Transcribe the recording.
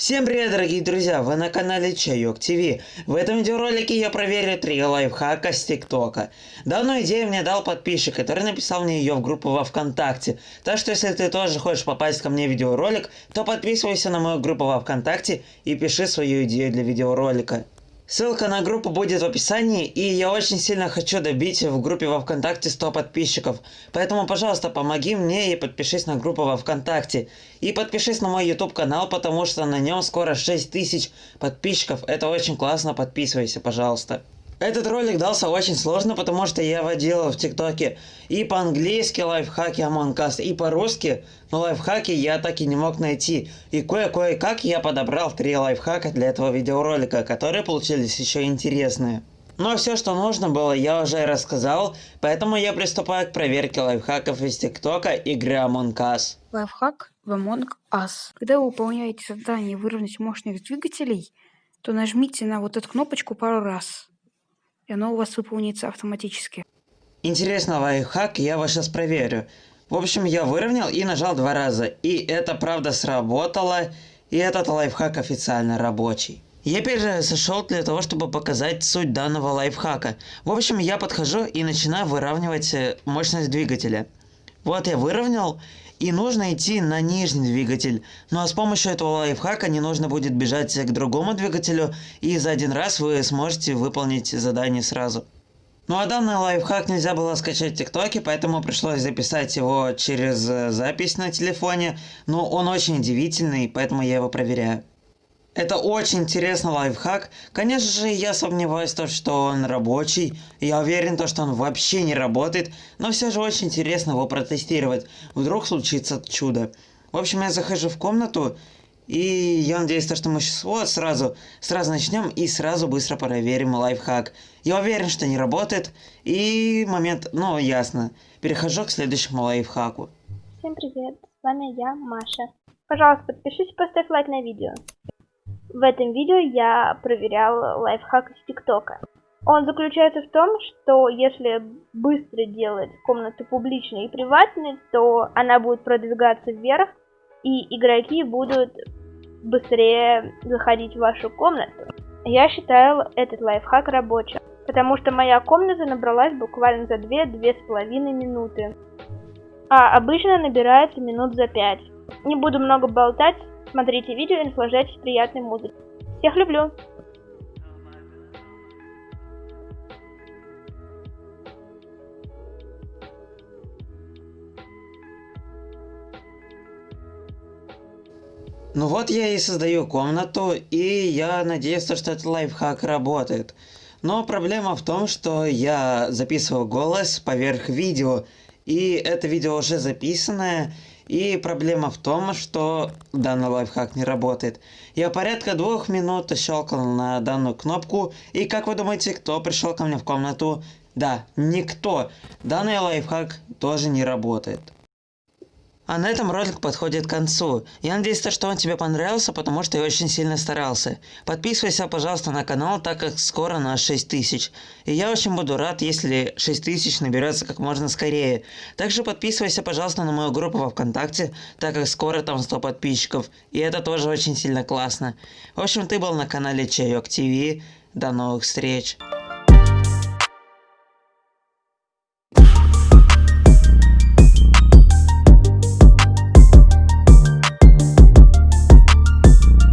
Всем привет, дорогие друзья! Вы на канале Чайок ТВ. В этом видеоролике я проверю три лайфхака с ТикТока. Данную идею мне дал подписчик, который написал мне ее в группу во Вконтакте. Так что если ты тоже хочешь попасть ко мне в видеоролик, то подписывайся на мою группу во Вконтакте и пиши свою идею для видеоролика. Ссылка на группу будет в описании, и я очень сильно хочу добить в группе во Вконтакте 100 подписчиков. Поэтому, пожалуйста, помоги мне и подпишись на группу во Вконтакте. И подпишись на мой YouTube канал, потому что на нем скоро 6000 подписчиков. Это очень классно, подписывайся, пожалуйста. Этот ролик дался очень сложно, потому что я водил в ТикТоке и по-английски лайфхаки Among Us, и по-русски, но лайфхаки я так и не мог найти. И кое-кое-как я подобрал три лайфхака для этого видеоролика, которые получились еще интересные. Но все, что нужно было, я уже рассказал, поэтому я приступаю к проверке лайфхаков из ТикТока игры Among Us. Лайфхак в Among Us. Когда вы выполняете задание выровнять мощность двигателей, то нажмите на вот эту кнопочку пару раз и оно у вас выполнится автоматически. Интересно лайфхак, я вас сейчас проверю. В общем, я выровнял и нажал два раза. И это правда сработало. И этот лайфхак официально рабочий. Я перезашел для того, чтобы показать суть данного лайфхака. В общем, я подхожу и начинаю выравнивать э, мощность двигателя. Вот я выровнял, и нужно идти на нижний двигатель. Ну а с помощью этого лайфхака не нужно будет бежать к другому двигателю, и за один раз вы сможете выполнить задание сразу. Ну а данный лайфхак нельзя было скачать в ТикТоке, поэтому пришлось записать его через э, запись на телефоне. Но он очень удивительный, поэтому я его проверяю. Это очень интересный лайфхак. Конечно же, я сомневаюсь, то, что он рабочий. Я уверен, то, что он вообще не работает. Но все же очень интересно его протестировать. Вдруг случится чудо. В общем, я захожу в комнату. И я надеюсь, то, что мы сейчас вот сразу, сразу начнем и сразу быстро проверим лайфхак. Я уверен, что не работает. И момент, ну ясно. Перехожу к следующему лайфхаку. Всем привет, с вами я, Маша. Пожалуйста, подпишись и поставь лайк на видео. В этом видео я проверял лайфхак из ТикТока. Он заключается в том, что если быстро делать комнату публичной и приватной, то она будет продвигаться вверх, и игроки будут быстрее заходить в вашу комнату. Я считаю этот лайфхак рабочим, потому что моя комната набралась буквально за 2-2,5 минуты. А обычно набирается минут за 5. Не буду много болтать, Смотрите видео и наслаждайтесь приятной музыкой. Всех люблю! Ну вот я и создаю комнату, и я надеюсь, что этот лайфхак работает. Но проблема в том, что я записывал голос поверх видео, и это видео уже записанное, и проблема в том, что данный лайфхак не работает. Я порядка двух минут щелкал на данную кнопку, и как вы думаете, кто пришел ко мне в комнату? Да, никто. Данный лайфхак тоже не работает. А на этом ролик подходит к концу. Я надеюсь, что он тебе понравился, потому что я очень сильно старался. Подписывайся, пожалуйста, на канал, так как скоро на 6000. И я очень буду рад, если 6000 наберется как можно скорее. Также подписывайся, пожалуйста, на мою группу во Вконтакте, так как скоро там 100 подписчиков. И это тоже очень сильно классно. В общем, ты был на канале Чайок ТВ. До новых встреч.